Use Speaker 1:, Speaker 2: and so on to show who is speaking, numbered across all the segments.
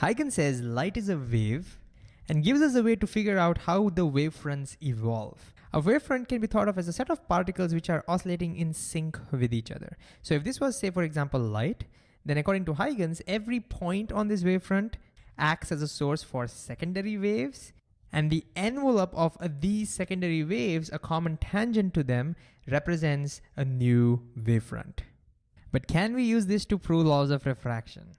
Speaker 1: Huygens says light is a wave and gives us a way to figure out how the wavefronts evolve. A wavefront can be thought of as a set of particles which are oscillating in sync with each other. So if this was say, for example, light, then according to Huygens, every point on this wavefront acts as a source for secondary waves and the envelope of these secondary waves, a common tangent to them, represents a new wavefront. But can we use this to prove laws of refraction?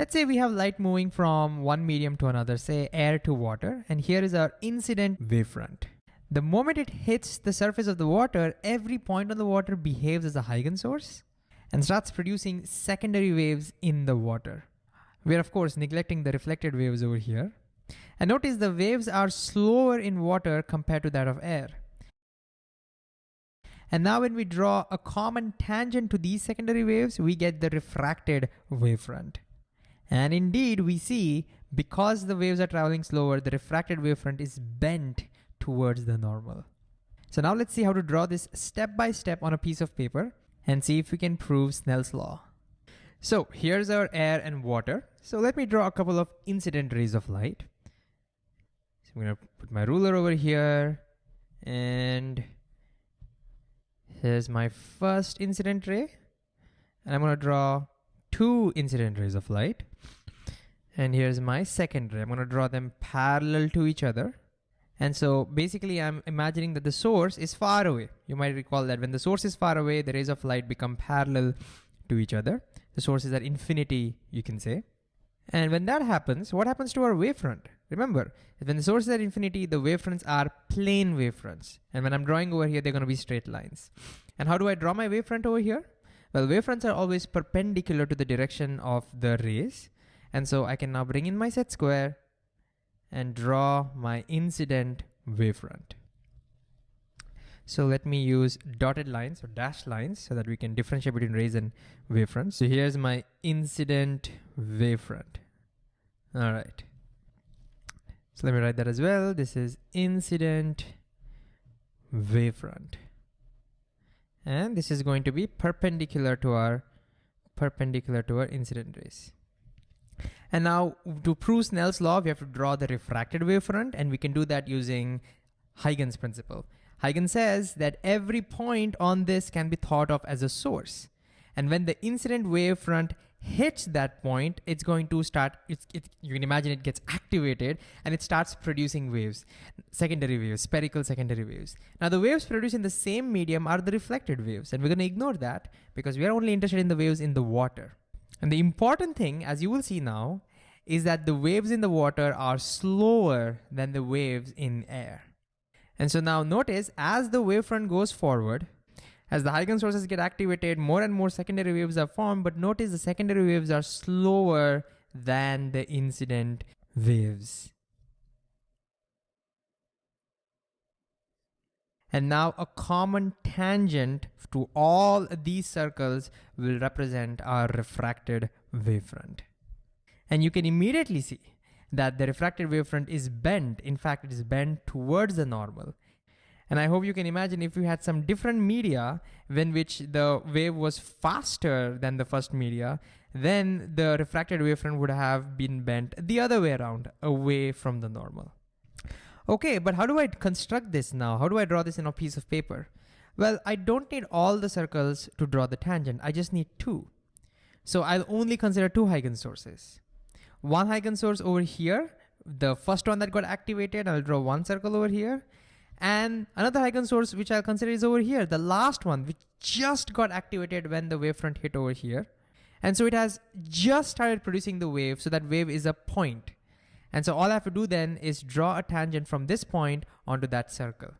Speaker 1: Let's say we have light moving from one medium to another, say air to water, and here is our incident wavefront. The moment it hits the surface of the water, every point on the water behaves as a Huygens source and starts producing secondary waves in the water. We're of course neglecting the reflected waves over here. And notice the waves are slower in water compared to that of air. And now when we draw a common tangent to these secondary waves, we get the refracted wavefront. And indeed we see because the waves are traveling slower, the refracted wavefront is bent towards the normal. So now let's see how to draw this step by step on a piece of paper and see if we can prove Snell's law. So here's our air and water. So let me draw a couple of incident rays of light. So I'm gonna put my ruler over here and here's my first incident ray. And I'm gonna draw two incident rays of light. And here's my second ray. I'm gonna draw them parallel to each other. And so basically I'm imagining that the source is far away. You might recall that when the source is far away, the rays of light become parallel to each other. The source is at infinity, you can say. And when that happens, what happens to our wavefront? Remember, when the source is at infinity, the wavefronts are plane wavefronts. And when I'm drawing over here, they're gonna be straight lines. And how do I draw my wavefront over here? Well, wavefronts are always perpendicular to the direction of the rays. And so I can now bring in my set square and draw my incident wavefront. So let me use dotted lines or dashed lines so that we can differentiate between rays and wavefronts. So here's my incident wavefront. All right. So let me write that as well. This is incident wavefront. And this is going to be perpendicular to our perpendicular to our incident rays. And now to prove Snell's law, we have to draw the refracted wavefront and we can do that using Huygens principle. Huygens says that every point on this can be thought of as a source. And when the incident wavefront hits that point, it's going to start, it's, it, you can imagine it gets activated and it starts producing waves, secondary waves, spherical secondary waves. Now the waves produced in the same medium are the reflected waves and we're gonna ignore that because we are only interested in the waves in the water. And the important thing, as you will see now, is that the waves in the water are slower than the waves in air. And so now notice as the wavefront goes forward, as the Huygens sources get activated, more and more secondary waves are formed, but notice the secondary waves are slower than the incident waves. And now a common tangent to all these circles will represent our refracted wavefront. And you can immediately see that the refracted wavefront is bent. In fact, it is bent towards the normal. And I hope you can imagine if we had some different media when which the wave was faster than the first media, then the refracted wavefront would have been bent the other way around, away from the normal. Okay, but how do I construct this now? How do I draw this in a piece of paper? Well, I don't need all the circles to draw the tangent. I just need two. So I'll only consider two Huygens sources. One Huygens source over here, the first one that got activated, I'll draw one circle over here. And another Huygens source which I'll consider is over here, the last one which just got activated when the wavefront hit over here. And so it has just started producing the wave, so that wave is a point. And so all I have to do then is draw a tangent from this point onto that circle.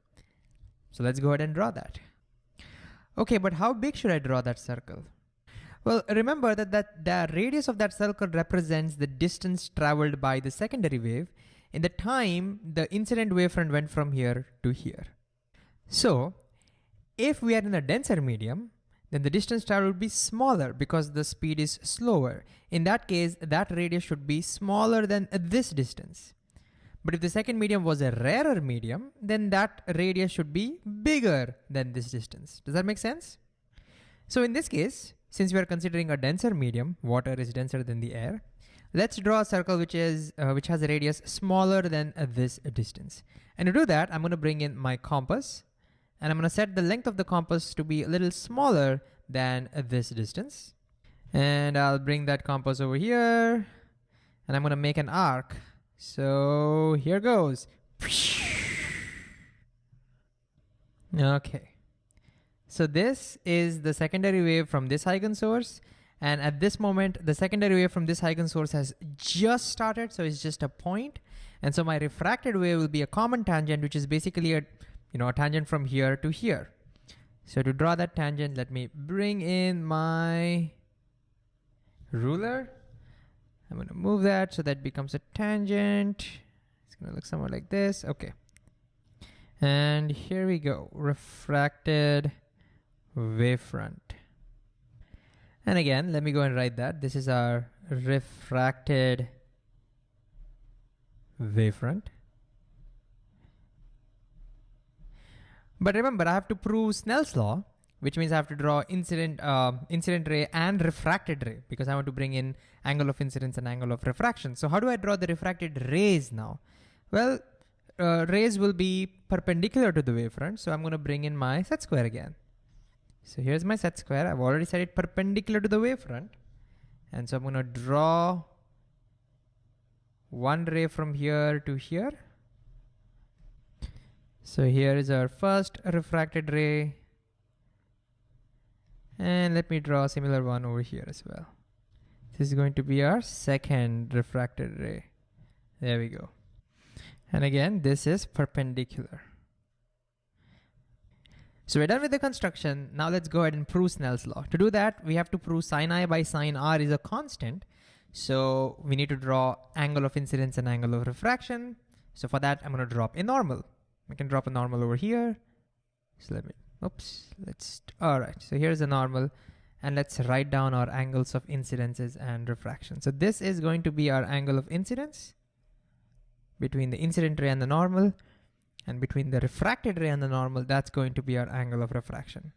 Speaker 1: So let's go ahead and draw that. Okay, but how big should I draw that circle? Well, remember that, that the radius of that circle represents the distance traveled by the secondary wave in the time the incident wavefront went from here to here. So if we are in a denser medium, then the distance traveled would be smaller because the speed is slower. In that case, that radius should be smaller than this distance. But if the second medium was a rarer medium, then that radius should be bigger than this distance. Does that make sense? So in this case, since we are considering a denser medium, water is denser than the air, let's draw a circle which is uh, which has a radius smaller than uh, this distance. And to do that, I'm gonna bring in my compass and I'm gonna set the length of the compass to be a little smaller than uh, this distance. And I'll bring that compass over here and I'm gonna make an arc. So here goes. Okay. So this is the secondary wave from this Huygens source. And at this moment, the secondary wave from this Huygens source has just started. So it's just a point. And so my refracted wave will be a common tangent, which is basically a, you know, a tangent from here to here. So to draw that tangent, let me bring in my ruler. I'm gonna move that so that becomes a tangent. It's gonna look somewhere like this. Okay. And here we go, refracted wavefront. And again, let me go and write that. This is our refracted wavefront. But remember, I have to prove Snell's law, which means I have to draw incident, uh, incident ray and refracted ray because I want to bring in angle of incidence and angle of refraction. So how do I draw the refracted rays now? Well, uh, rays will be perpendicular to the wavefront. So I'm going to bring in my set square again. So here's my set square. I've already set it perpendicular to the wavefront. And so I'm going to draw one ray from here to here. So here is our first refracted ray. And let me draw a similar one over here as well. This is going to be our second refracted ray. There we go. And again, this is perpendicular. So we're done with the construction. Now let's go ahead and prove Snell's law. To do that, we have to prove sine i by sine r is a constant. So we need to draw angle of incidence and angle of refraction. So for that, I'm gonna drop a normal. We can drop a normal over here. So let me, oops, let's, all right. So here's a normal and let's write down our angles of incidences and refraction. So this is going to be our angle of incidence between the incident ray and the normal, and between the refracted ray and the normal, that's going to be our angle of refraction.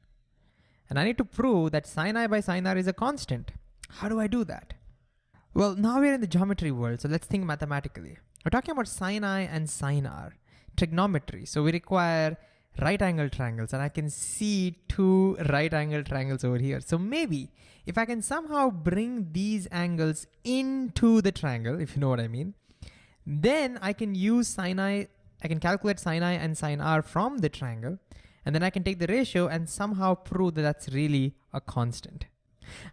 Speaker 1: And I need to prove that sine i by sine r is a constant. How do I do that? Well, now we're in the geometry world, so let's think mathematically. We're talking about sine i and sine r, trigonometry. So we require right angle triangles and I can see two right angle triangles over here. So maybe if I can somehow bring these angles into the triangle, if you know what I mean, then I can use sine i, I can calculate sine i and sine r from the triangle, and then I can take the ratio and somehow prove that that's really a constant.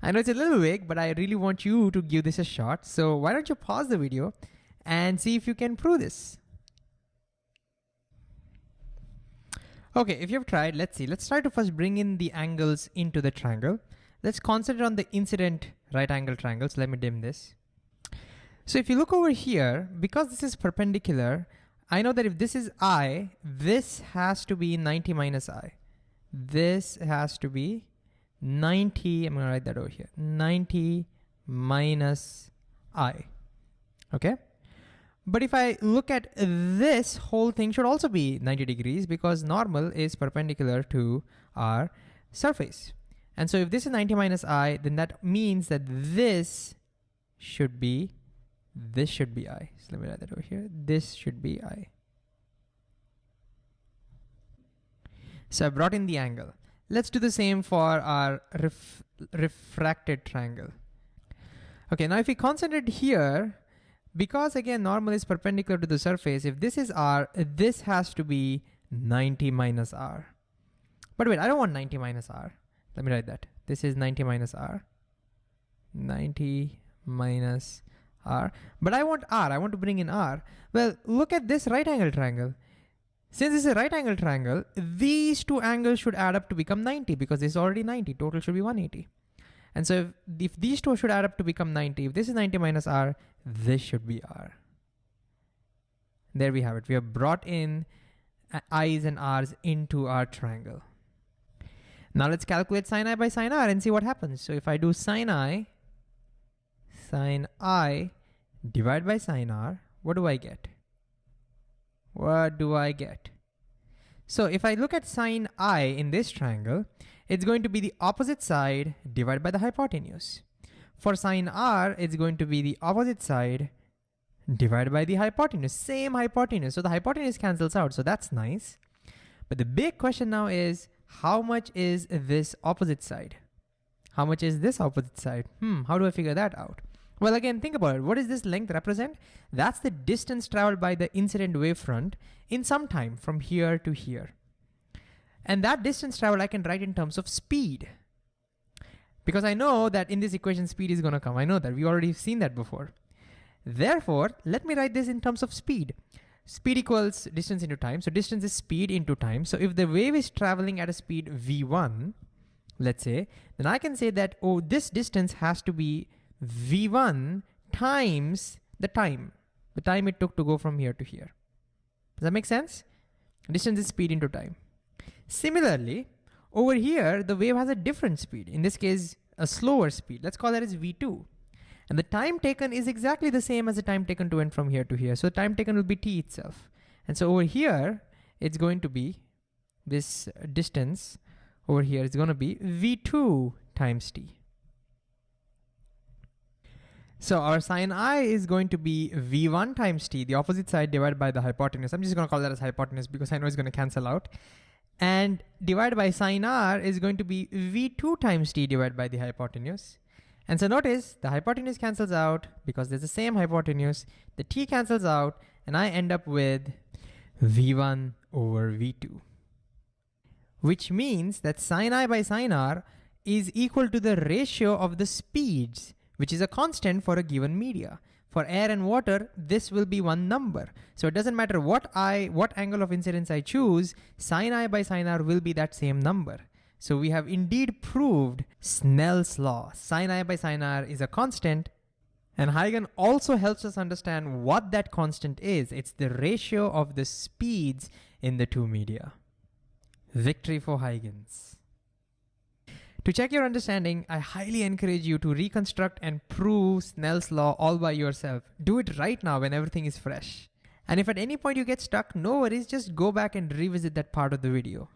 Speaker 1: I know it's a little vague, but I really want you to give this a shot. So why don't you pause the video and see if you can prove this. Okay, if you've tried, let's see. Let's try to first bring in the angles into the triangle. Let's concentrate on the incident right angle triangles. Let me dim this. So if you look over here, because this is perpendicular, I know that if this is i, this has to be 90 minus i. This has to be 90, I'm gonna write that over here, 90 minus i, okay? But if I look at this whole thing should also be 90 degrees because normal is perpendicular to our surface. And so if this is 90 minus i, then that means that this should be this should be i. So let me write that over here. This should be i. So I brought in the angle. Let's do the same for our ref refracted triangle. Okay, now if we concentrate here, because again, normal is perpendicular to the surface, if this is r, this has to be 90 minus r. But wait, I don't want 90 minus r. Let me write that. This is 90 minus r. 90 minus r, but I want r, I want to bring in r. Well, look at this right angle triangle. Since this is a right angle triangle, these two angles should add up to become 90 because this is already 90, total should be 180. And so if, if these two should add up to become 90, if this is 90 minus r, this should be r. There we have it. We have brought in uh, i's and r's into our triangle. Now let's calculate sine i by sine r and see what happens. So if I do sine i sine i divided by sine r, what do I get? What do I get? So if I look at sine i in this triangle, it's going to be the opposite side divided by the hypotenuse. For sine r, it's going to be the opposite side divided by the hypotenuse, same hypotenuse. So the hypotenuse cancels out, so that's nice. But the big question now is, how much is this opposite side? How much is this opposite side? Hmm, how do I figure that out? Well, again, think about it. What does this length represent? That's the distance traveled by the incident wavefront in some time from here to here. And that distance traveled I can write in terms of speed. Because I know that in this equation, speed is gonna come. I know that, we already seen that before. Therefore, let me write this in terms of speed. Speed equals distance into time. So distance is speed into time. So if the wave is traveling at a speed v1, let's say, then I can say that, oh, this distance has to be v1 times the time, the time it took to go from here to here. Does that make sense? Distance is speed into time. Similarly, over here, the wave has a different speed. In this case, a slower speed. Let's call that as v2. And the time taken is exactly the same as the time taken to went from here to here. So the time taken will be t itself. And so over here, it's going to be this distance over here is going to be v2 times t. So our sine i is going to be v1 times t, the opposite side divided by the hypotenuse. I'm just going to call that as hypotenuse because I know it's going to cancel out. And divided by sine r is going to be v2 times t divided by the hypotenuse. And so notice the hypotenuse cancels out because there's the same hypotenuse, the t cancels out, and I end up with v1 over v2. Which means that sine i by sine r is equal to the ratio of the speeds, which is a constant for a given media. For air and water, this will be one number. So it doesn't matter what I, what angle of incidence I choose, sine i by sine r will be that same number. So we have indeed proved Snell's law. Sin i by sin r is a constant. And Huygens also helps us understand what that constant is. It's the ratio of the speeds in the two media. Victory for Huygens. To check your understanding, I highly encourage you to reconstruct and prove Snell's law all by yourself. Do it right now when everything is fresh. And if at any point you get stuck, no worries, just go back and revisit that part of the video.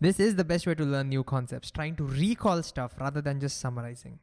Speaker 1: This is the best way to learn new concepts, trying to recall stuff rather than just summarizing.